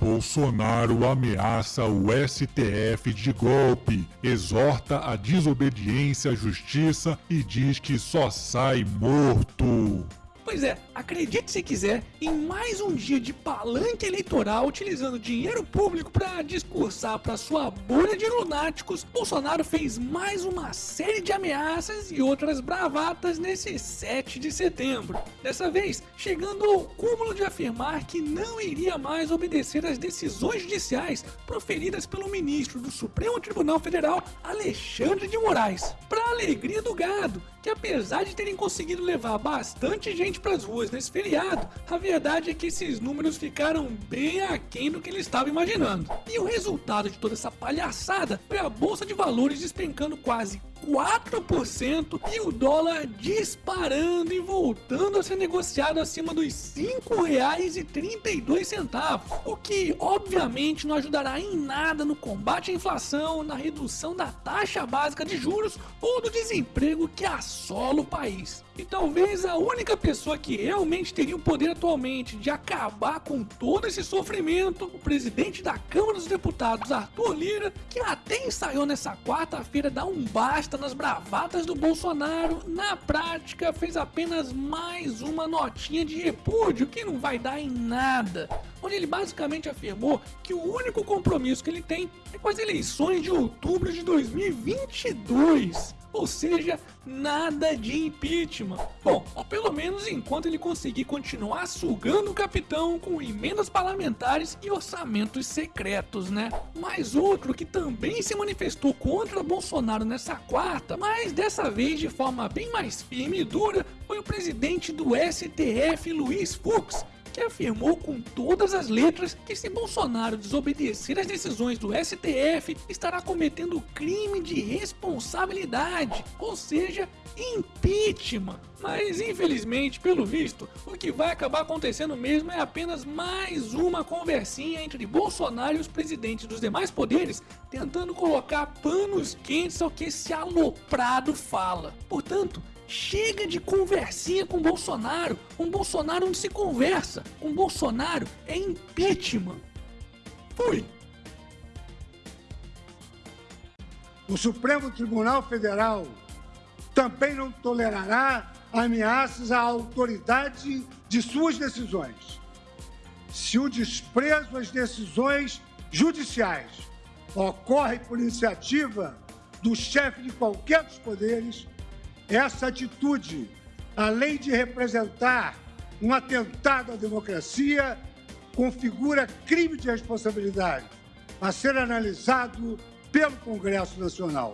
Bolsonaro ameaça o STF de golpe, exorta a desobediência à justiça e diz que só sai morto. Pois é, acredite se quiser, em mais um dia de palanque eleitoral utilizando dinheiro público para discursar para sua bolha de lunáticos, Bolsonaro fez mais uma série de ameaças e outras bravatas nesse 7 de setembro. Dessa vez, chegando ao cúmulo de afirmar que não iria mais obedecer às decisões judiciais proferidas pelo ministro do Supremo Tribunal Federal, Alexandre de Moraes. Para alegria do gado, que apesar de terem conseguido levar bastante gente para as ruas nesse feriado, a verdade é que esses números ficaram bem aquém do que ele estava imaginando. E o resultado de toda essa palhaçada foi a bolsa de valores despencando quase 4% e o dólar disparando e voltando a ser negociado acima dos R$ 5,32, o que obviamente não ajudará em nada no combate à inflação, na redução da taxa básica de juros ou do desemprego que assola o país. E talvez a única pessoa que realmente teria o poder atualmente de acabar com todo esse sofrimento, o presidente da Câmara dos Deputados, Arthur Lira, que até ensaiou nessa quarta-feira dar um basta nas bravatas do Bolsonaro, na prática fez apenas mais uma notinha de repúdio que não vai dar em nada. Onde ele basicamente afirmou que o único compromisso que ele tem é com as eleições de outubro de 2022. Ou seja, nada de impeachment. Bom, pelo menos enquanto ele conseguir continuar sugando o capitão com emendas parlamentares e orçamentos secretos, né? Mais outro que também se manifestou contra Bolsonaro nessa quarta, mas dessa vez de forma bem mais firme e dura, foi o presidente do STF, Luiz Fux, que afirmou com todas as letras que se Bolsonaro desobedecer às decisões do STF, estará cometendo crime de responsabilidade, ou seja, impeachment. Mas infelizmente, pelo visto, o que vai acabar acontecendo mesmo é apenas mais uma conversinha entre Bolsonaro e os presidentes dos demais poderes, tentando colocar panos quentes ao que esse aloprado fala. Portanto, Chega de conversinha com Bolsonaro. Com Bolsonaro não se conversa. Com Bolsonaro é impeachment. Fui. O Supremo Tribunal Federal também não tolerará ameaças à autoridade de suas decisões. Se o desprezo às decisões judiciais ocorre por iniciativa do chefe de qualquer dos poderes, essa atitude, além de representar um atentado à democracia, configura crime de responsabilidade a ser analisado pelo Congresso Nacional.